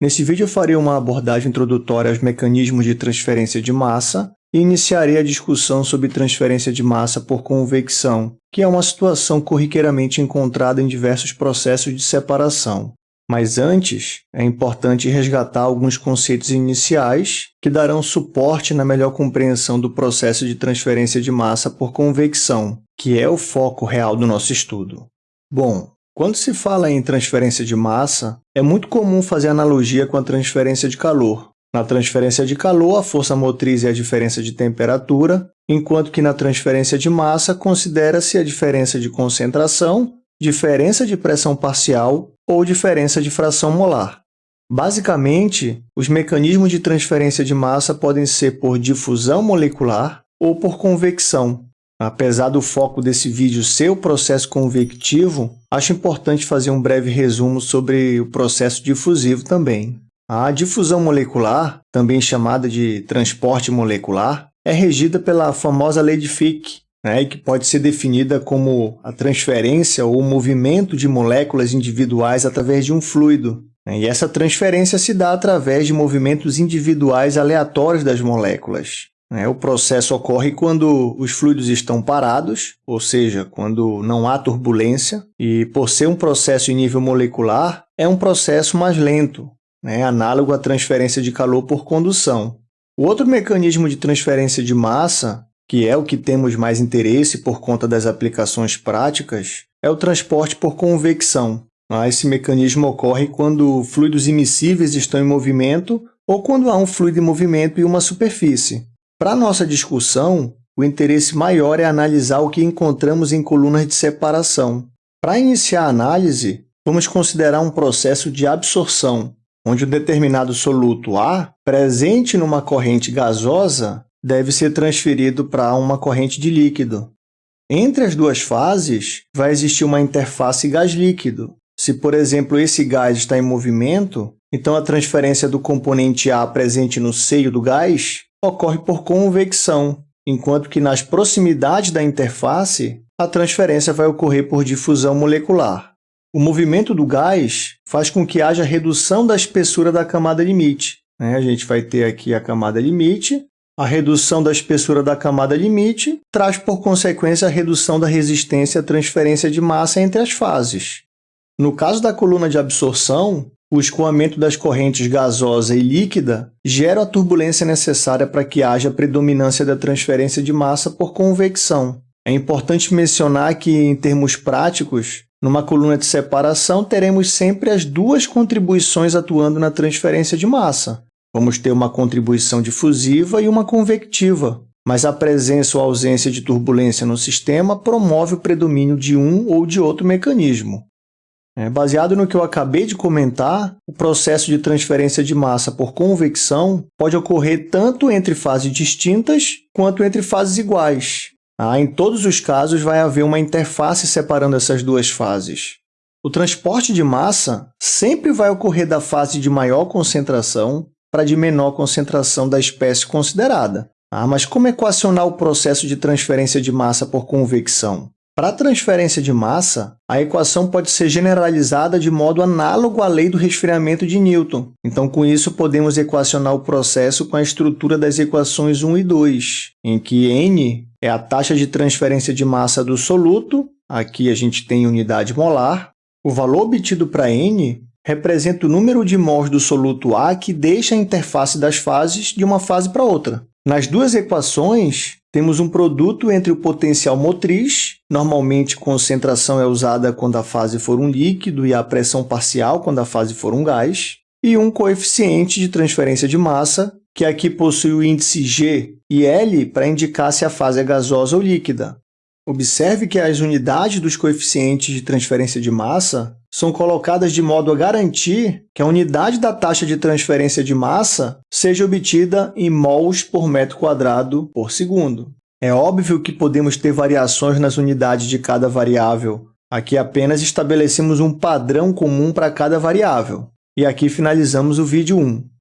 Nesse vídeo eu farei uma abordagem introdutória aos mecanismos de transferência de massa e iniciarei a discussão sobre transferência de massa por convecção, que é uma situação corriqueiramente encontrada em diversos processos de separação. Mas antes, é importante resgatar alguns conceitos iniciais que darão suporte na melhor compreensão do processo de transferência de massa por convecção, que é o foco real do nosso estudo. Bom, quando se fala em transferência de massa, é muito comum fazer analogia com a transferência de calor. Na transferência de calor, a força motriz é a diferença de temperatura, enquanto que na transferência de massa considera-se a diferença de concentração, diferença de pressão parcial ou diferença de fração molar. Basicamente, os mecanismos de transferência de massa podem ser por difusão molecular ou por convecção. Apesar do foco desse vídeo ser o processo convectivo, acho importante fazer um breve resumo sobre o processo difusivo também. A difusão molecular, também chamada de transporte molecular, é regida pela famosa lei de Fick, né, que pode ser definida como a transferência ou movimento de moléculas individuais através de um fluido. Né, e essa transferência se dá através de movimentos individuais aleatórios das moléculas. Né. O processo ocorre quando os fluidos estão parados, ou seja, quando não há turbulência, e por ser um processo em nível molecular, é um processo mais lento, né, análogo à transferência de calor por condução. O outro mecanismo de transferência de massa que é o que temos mais interesse por conta das aplicações práticas, é o transporte por convecção. Ah, esse mecanismo ocorre quando fluidos imissíveis estão em movimento ou quando há um fluido em movimento e uma superfície. Para nossa discussão, o interesse maior é analisar o que encontramos em colunas de separação. Para iniciar a análise, vamos considerar um processo de absorção, onde um determinado soluto A, presente numa corrente gasosa, deve ser transferido para uma corrente de líquido. Entre as duas fases, vai existir uma interface gás-líquido. Se, por exemplo, esse gás está em movimento, então a transferência do componente A presente no seio do gás ocorre por convecção, enquanto que nas proximidades da interface, a transferência vai ocorrer por difusão molecular. O movimento do gás faz com que haja redução da espessura da camada limite. Né? A gente vai ter aqui a camada limite, a redução da espessura da camada limite traz, por consequência, a redução da resistência à transferência de massa entre as fases. No caso da coluna de absorção, o escoamento das correntes gasosa e líquida gera a turbulência necessária para que haja predominância da transferência de massa por convecção. É importante mencionar que, em termos práticos, numa coluna de separação, teremos sempre as duas contribuições atuando na transferência de massa, Vamos ter uma contribuição difusiva e uma convectiva, mas a presença ou ausência de turbulência no sistema promove o predomínio de um ou de outro mecanismo. É, baseado no que eu acabei de comentar, o processo de transferência de massa por convecção pode ocorrer tanto entre fases distintas quanto entre fases iguais. Ah, em todos os casos, vai haver uma interface separando essas duas fases. O transporte de massa sempre vai ocorrer da fase de maior concentração para de menor concentração da espécie considerada. Ah, mas como equacionar o processo de transferência de massa por convecção? Para a transferência de massa, a equação pode ser generalizada de modo análogo à lei do resfriamento de Newton. Então, com isso, podemos equacionar o processo com a estrutura das equações 1 e 2, em que n é a taxa de transferência de massa do soluto, aqui a gente tem unidade molar, o valor obtido para n representa o número de mols do soluto A que deixa a interface das fases de uma fase para outra. Nas duas equações, temos um produto entre o potencial motriz, normalmente concentração é usada quando a fase for um líquido e a pressão parcial quando a fase for um gás, e um coeficiente de transferência de massa, que aqui possui o índice G e L para indicar se a fase é gasosa ou líquida. Observe que as unidades dos coeficientes de transferência de massa são colocadas de modo a garantir que a unidade da taxa de transferência de massa seja obtida em mols por metro quadrado por segundo. É óbvio que podemos ter variações nas unidades de cada variável. Aqui apenas estabelecemos um padrão comum para cada variável. E aqui finalizamos o vídeo 1.